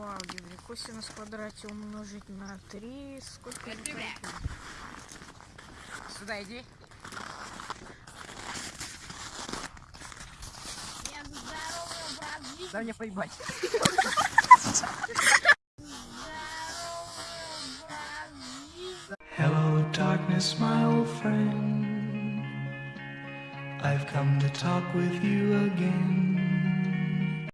по алгебре. Косинус в квадрате умножить на 3. Сколько это? Сюда иди. Я здоровый брат, жизнь. Дай мне поебать. Hello, darkness, my old friend. I've come to talk with you again.